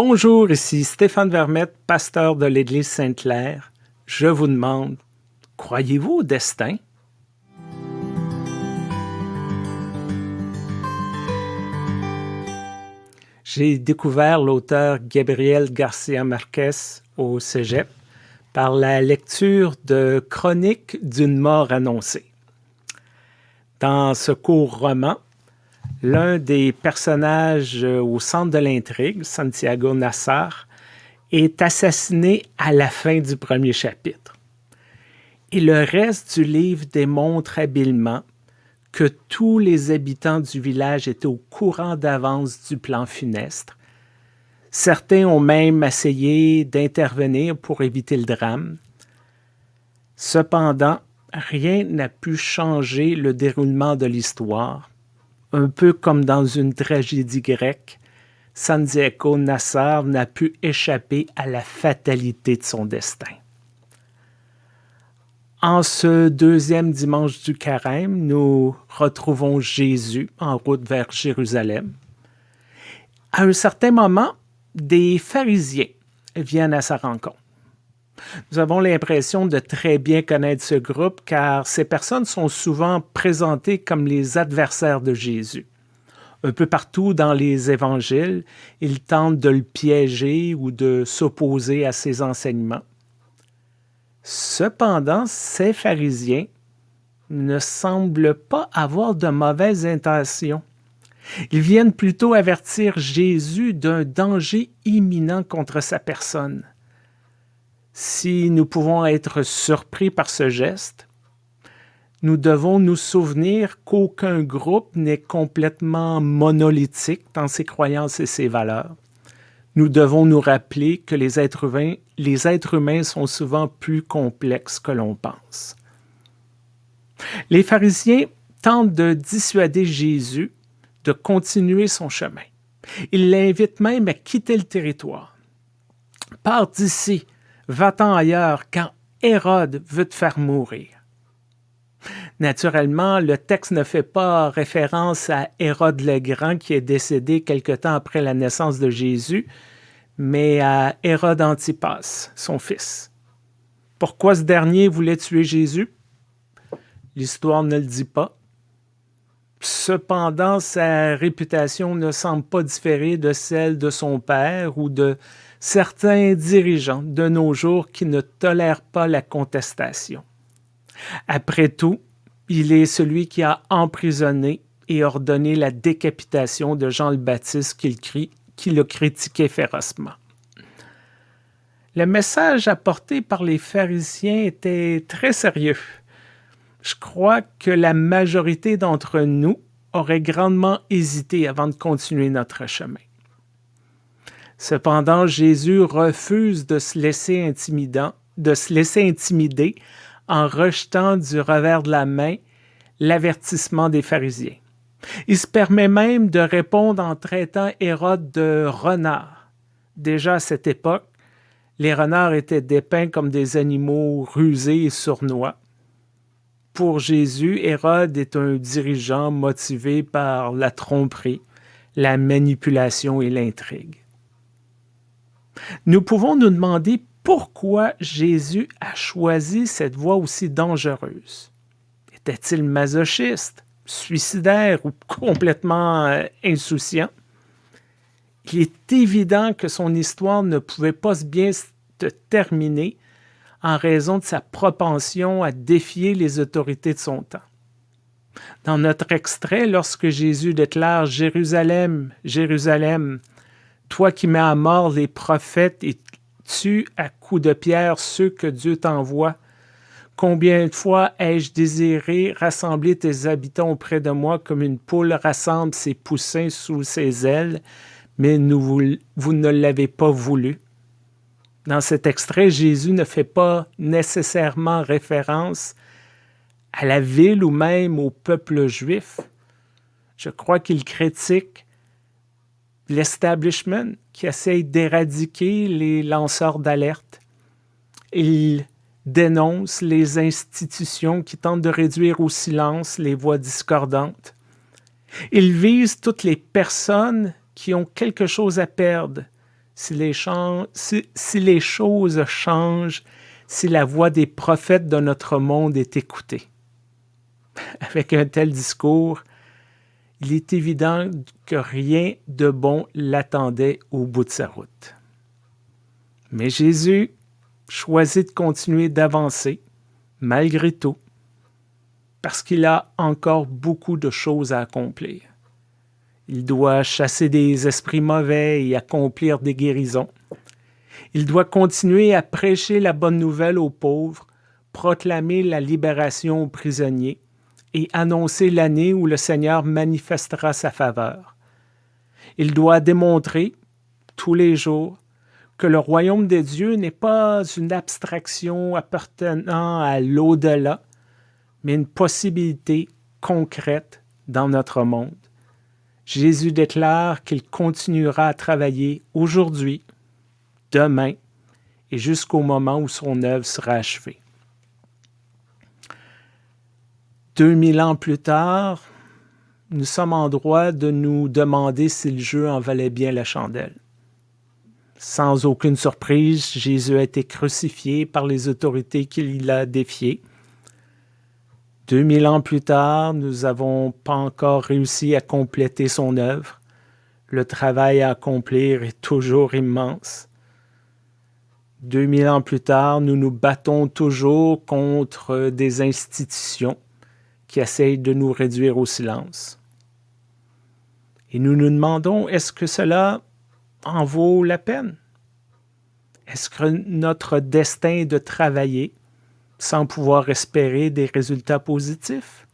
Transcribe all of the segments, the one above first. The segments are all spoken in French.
Bonjour, ici Stéphane Vermette, pasteur de l'Église Sainte-Claire. Je vous demande, croyez-vous au destin? J'ai découvert l'auteur Gabriel Garcia Marquez au Cégep par la lecture de Chroniques d'une mort annoncée. Dans ce court roman, l'un des personnages euh, au centre de l'intrigue, Santiago Nassar, est assassiné à la fin du premier chapitre. Et le reste du livre démontre habilement que tous les habitants du village étaient au courant d'avance du plan funeste. Certains ont même essayé d'intervenir pour éviter le drame. Cependant, rien n'a pu changer le déroulement de l'histoire un peu comme dans une tragédie grecque, Sandiaco Nassar n'a pu échapper à la fatalité de son destin. En ce deuxième dimanche du carême, nous retrouvons Jésus en route vers Jérusalem. À un certain moment, des pharisiens viennent à sa rencontre. Nous avons l'impression de très bien connaître ce groupe car ces personnes sont souvent présentées comme les adversaires de Jésus. Un peu partout dans les évangiles, ils tentent de le piéger ou de s'opposer à ses enseignements. Cependant, ces pharisiens ne semblent pas avoir de mauvaises intentions. Ils viennent plutôt avertir Jésus d'un danger imminent contre sa personne. Si nous pouvons être surpris par ce geste, nous devons nous souvenir qu'aucun groupe n'est complètement monolithique dans ses croyances et ses valeurs. Nous devons nous rappeler que les êtres humains, sont souvent plus complexes que l'on pense. Les pharisiens tentent de dissuader Jésus de continuer son chemin. Ils l'invitent même à quitter le territoire. Pars d'ici, Va-t'en ailleurs quand Hérode veut te faire mourir. Naturellement, le texte ne fait pas référence à Hérode le Grand qui est décédé quelque temps après la naissance de Jésus, mais à Hérode Antipas, son fils. Pourquoi ce dernier voulait tuer Jésus? L'histoire ne le dit pas. Cependant, sa réputation ne semble pas différer de celle de son père ou de certains dirigeants de nos jours qui ne tolèrent pas la contestation. Après tout, il est celui qui a emprisonné et ordonné la décapitation de Jean le Baptiste qui le critiquait férocement. Le message apporté par les pharisiens était très sérieux. Je crois que la majorité d'entre nous aurait grandement hésité avant de continuer notre chemin. Cependant, Jésus refuse de se laisser intimider en rejetant du revers de la main l'avertissement des pharisiens. Il se permet même de répondre en traitant Hérode de renard. Déjà à cette époque, les renards étaient dépeints comme des animaux rusés et sournois. Pour Jésus, Hérode est un dirigeant motivé par la tromperie, la manipulation et l'intrigue. Nous pouvons nous demander pourquoi Jésus a choisi cette voie aussi dangereuse. Était-il masochiste, suicidaire ou complètement euh, insouciant? Il est évident que son histoire ne pouvait pas bien se terminer en raison de sa propension à défier les autorités de son temps. Dans notre extrait, lorsque Jésus déclare « Jérusalem, Jérusalem, toi qui mets à mort les prophètes et tues à coups de pierre ceux que Dieu t'envoie? Combien de fois ai-je désiré rassembler tes habitants auprès de moi comme une poule rassemble ses poussins sous ses ailes, mais vous, vous ne l'avez pas voulu? Dans cet extrait, Jésus ne fait pas nécessairement référence à la ville ou même au peuple juif. Je crois qu'il critique l'establishment qui essaye d'éradiquer les lanceurs d'alerte. Il dénonce les institutions qui tentent de réduire au silence les voix discordantes. Il vise toutes les personnes qui ont quelque chose à perdre si les, si les choses changent, si la voix des prophètes de notre monde est écoutée. Avec un tel discours, il est évident que rien de bon l'attendait au bout de sa route. Mais Jésus choisit de continuer d'avancer, malgré tout, parce qu'il a encore beaucoup de choses à accomplir. Il doit chasser des esprits mauvais et accomplir des guérisons. Il doit continuer à prêcher la bonne nouvelle aux pauvres, proclamer la libération aux prisonniers et annoncer l'année où le Seigneur manifestera sa faveur. Il doit démontrer, tous les jours, que le royaume de Dieu n'est pas une abstraction appartenant à l'au-delà, mais une possibilité concrète dans notre monde. Jésus déclare qu'il continuera à travailler aujourd'hui, demain et jusqu'au moment où son œuvre sera achevée. 2000 ans plus tard, nous sommes en droit de nous demander si le jeu en valait bien la chandelle. Sans aucune surprise, Jésus a été crucifié par les autorités qu'il a défiées. 2000 ans plus tard, nous n'avons pas encore réussi à compléter son œuvre. Le travail à accomplir est toujours immense. 2000 ans plus tard, nous nous battons toujours contre des institutions qui essayent de nous réduire au silence. Et nous nous demandons, est-ce que cela en vaut la peine? Est-ce que notre destin de travailler sans pouvoir espérer des résultats positifs?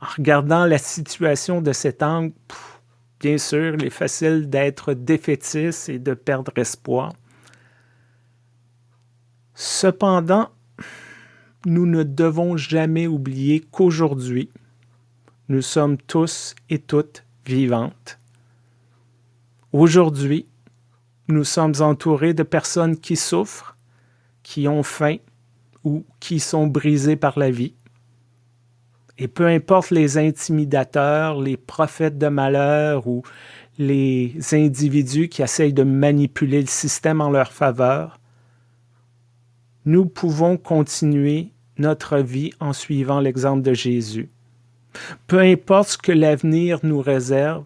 En regardant la situation de cet angle, bien sûr, il est facile d'être défaitiste et de perdre espoir. Cependant, nous ne devons jamais oublier qu'aujourd'hui, nous sommes tous et toutes vivantes. Aujourd'hui, nous sommes entourés de personnes qui souffrent, qui ont faim ou qui sont brisés par la vie. Et peu importe les intimidateurs, les prophètes de malheur ou les individus qui essayent de manipuler le système en leur faveur, nous pouvons continuer notre vie en suivant l'exemple de Jésus. Peu importe ce que l'avenir nous réserve,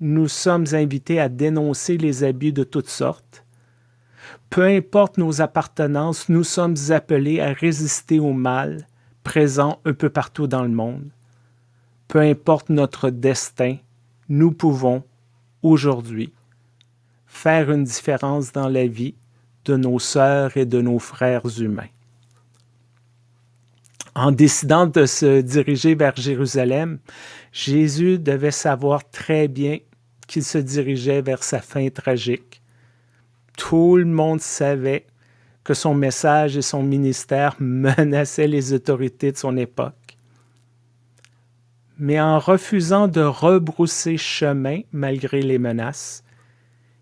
nous sommes invités à dénoncer les abus de toutes sortes, peu importe nos appartenances, nous sommes appelés à résister au mal présent un peu partout dans le monde. Peu importe notre destin, nous pouvons, aujourd'hui, faire une différence dans la vie de nos sœurs et de nos frères humains. En décidant de se diriger vers Jérusalem, Jésus devait savoir très bien qu'il se dirigeait vers sa fin tragique tout le monde savait que son message et son ministère menaçaient les autorités de son époque. Mais en refusant de rebrousser chemin malgré les menaces,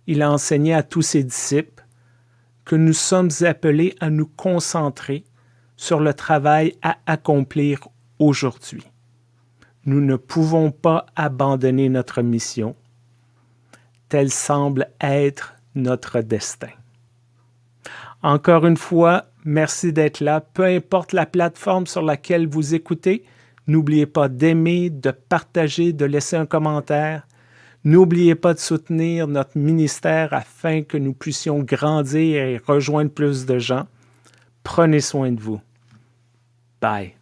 il a enseigné à tous ses disciples que nous sommes appelés à nous concentrer sur le travail à accomplir aujourd'hui. Nous ne pouvons pas abandonner notre mission. Telle semble être notre destin. Encore une fois, merci d'être là. Peu importe la plateforme sur laquelle vous écoutez, n'oubliez pas d'aimer, de partager, de laisser un commentaire. N'oubliez pas de soutenir notre ministère afin que nous puissions grandir et rejoindre plus de gens. Prenez soin de vous. Bye.